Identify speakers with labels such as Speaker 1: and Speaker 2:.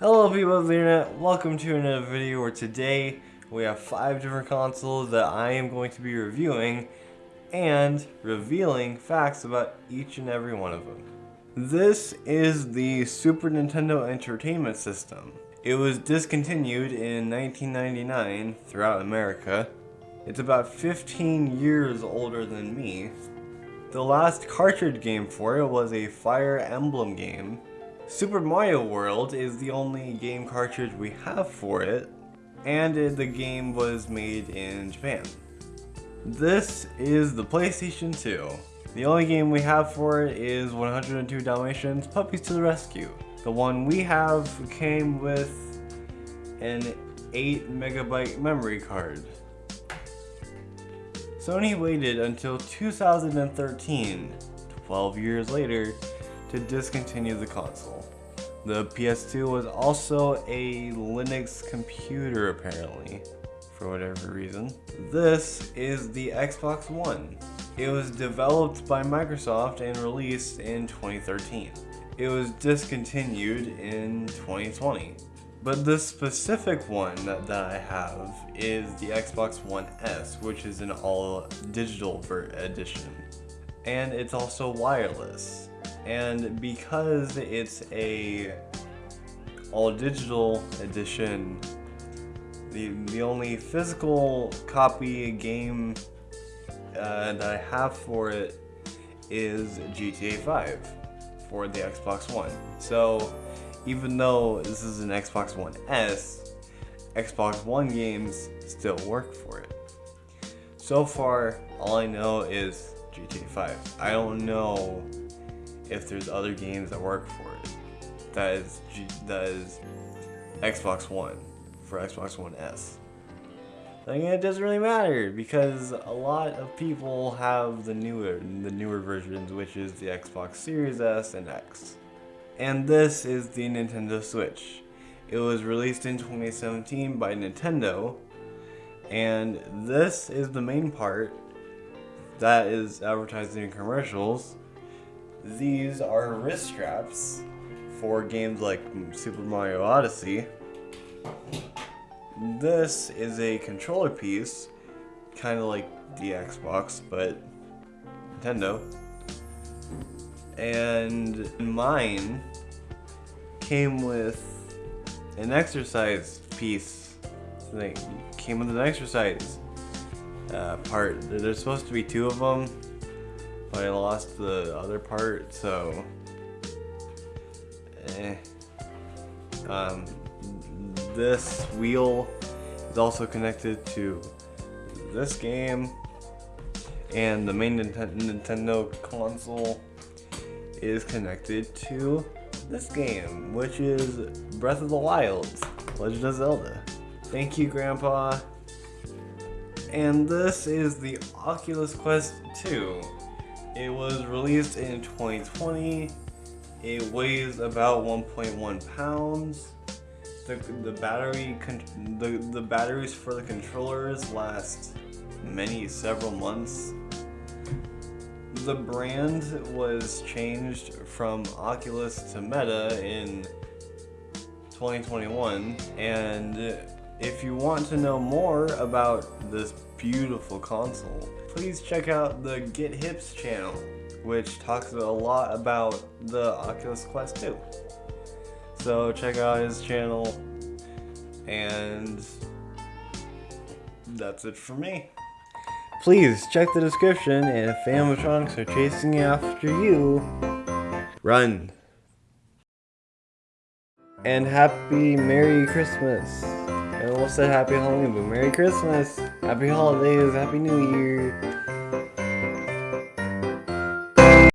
Speaker 1: Hello people of the internet, welcome to another video where today we have five different consoles that I am going to be reviewing and revealing facts about each and every one of them. This is the Super Nintendo Entertainment System. It was discontinued in 1999 throughout America. It's about 15 years older than me. The last cartridge game for it was a Fire Emblem game Super Mario World is the only game cartridge we have for it, and the game was made in Japan. This is the PlayStation 2. The only game we have for it is 102 Dalmatians Puppies to the Rescue. The one we have came with an 8 megabyte memory card. Sony waited until 2013, 12 years later, to discontinue the console. The PS2 was also a Linux computer apparently, for whatever reason. This is the Xbox One. It was developed by Microsoft and released in 2013. It was discontinued in 2020. But the specific one that, that I have is the Xbox One S, which is an all digital edition. And it's also wireless and because it's a all digital edition the the only physical copy game uh, that I have for it is GTA 5 for the Xbox One. So even though this is an Xbox One S Xbox One games still work for it. So far all I know is GTA 5 I don't know if there's other games that work for it. That is that is Xbox One for Xbox One S. I mean, it doesn't really matter because a lot of people have the newer the newer versions, which is the Xbox Series S and X. And this is the Nintendo Switch. It was released in 2017 by Nintendo, and this is the main part that is advertising in commercials these are wrist straps for games like Super Mario Odyssey. This is a controller piece, kind of like the Xbox, but Nintendo. And mine came with an exercise piece. They came with an exercise uh, part. There's supposed to be two of them but I lost the other part, so eh. Um, this wheel is also connected to this game, and the main Nintendo console is connected to this game, which is Breath of the Wild, Legend of Zelda. Thank you, Grandpa. And this is the Oculus Quest 2. It was released in 2020. It weighs about 1.1 pounds. The, the battery the, the batteries for the controllers last many several months. The brand was changed from Oculus to Meta in 2021 and if you want to know more about this beautiful console, please check out the Get Hips channel, which talks a lot about the Oculus Quest 2. So check out his channel, and that's it for me. Please check the description, and if animatronics are chasing after you, run. And happy Merry Christmas. I almost said Happy Halloween, but Merry Christmas, Happy Holidays, Happy New Year.